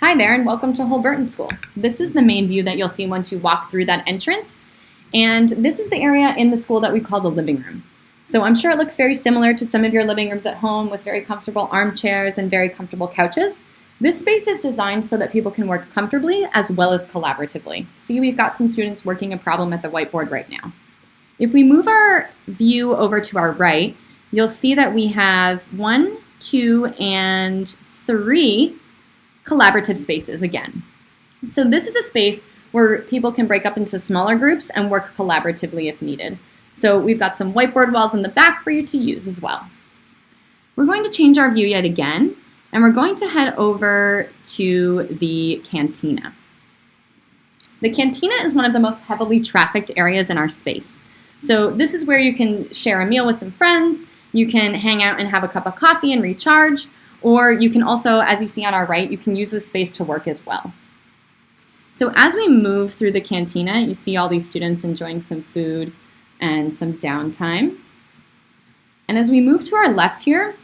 Hi there and welcome to Holberton School. This is the main view that you'll see once you walk through that entrance. And this is the area in the school that we call the living room. So I'm sure it looks very similar to some of your living rooms at home with very comfortable armchairs and very comfortable couches. This space is designed so that people can work comfortably as well as collaboratively. See, we've got some students working a problem at the whiteboard right now. If we move our view over to our right, you'll see that we have one, two, and three collaborative spaces again. So this is a space where people can break up into smaller groups and work collaboratively if needed. So we've got some whiteboard walls in the back for you to use as well. We're going to change our view yet again, and we're going to head over to the cantina. The cantina is one of the most heavily trafficked areas in our space. So this is where you can share a meal with some friends, you can hang out and have a cup of coffee and recharge, or you can also, as you see on our right, you can use this space to work as well. So as we move through the cantina, you see all these students enjoying some food and some downtime. And as we move to our left here,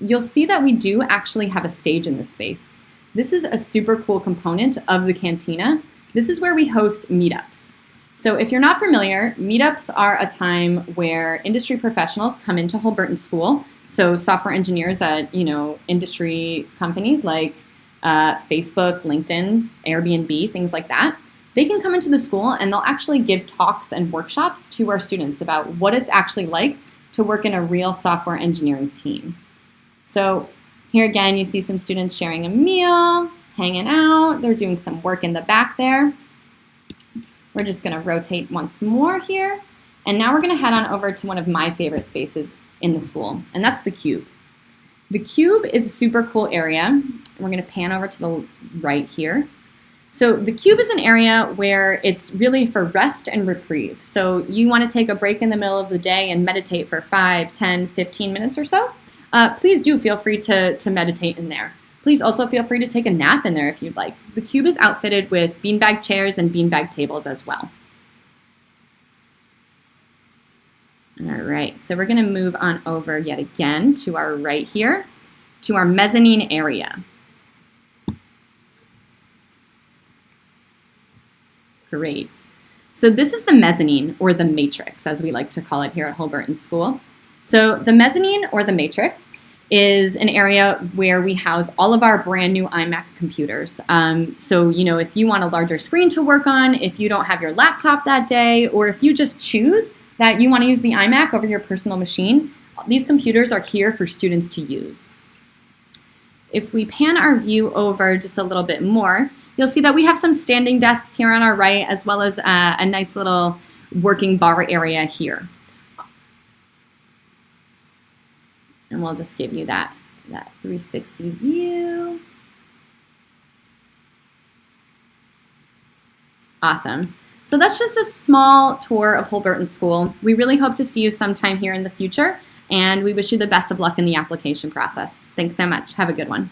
you'll see that we do actually have a stage in this space. This is a super cool component of the cantina. This is where we host meetups. So if you're not familiar, meetups are a time where industry professionals come into Holberton School so software engineers at you know industry companies like uh, Facebook, LinkedIn, Airbnb, things like that, they can come into the school and they'll actually give talks and workshops to our students about what it's actually like to work in a real software engineering team. So here again, you see some students sharing a meal, hanging out, they're doing some work in the back there. We're just gonna rotate once more here. And now we're gonna head on over to one of my favorite spaces in the school, and that's the cube. The cube is a super cool area. We're going to pan over to the right here. So the cube is an area where it's really for rest and reprieve. So you want to take a break in the middle of the day and meditate for 5, 10, 15 minutes or so. Uh, please do feel free to, to meditate in there. Please also feel free to take a nap in there if you'd like. The cube is outfitted with beanbag chairs and beanbag tables as well. All right, so we're gonna move on over yet again to our right here, to our mezzanine area. Great. So this is the mezzanine, or the matrix, as we like to call it here at Holberton School. So the mezzanine, or the matrix, is an area where we house all of our brand new iMac computers. Um, so, you know, if you want a larger screen to work on, if you don't have your laptop that day, or if you just choose that you want to use the iMac over your personal machine, these computers are here for students to use. If we pan our view over just a little bit more, you'll see that we have some standing desks here on our right, as well as a, a nice little working bar area here. And we'll just give you that, that 360 view. Awesome. So that's just a small tour of Holberton School. We really hope to see you sometime here in the future, and we wish you the best of luck in the application process. Thanks so much. Have a good one.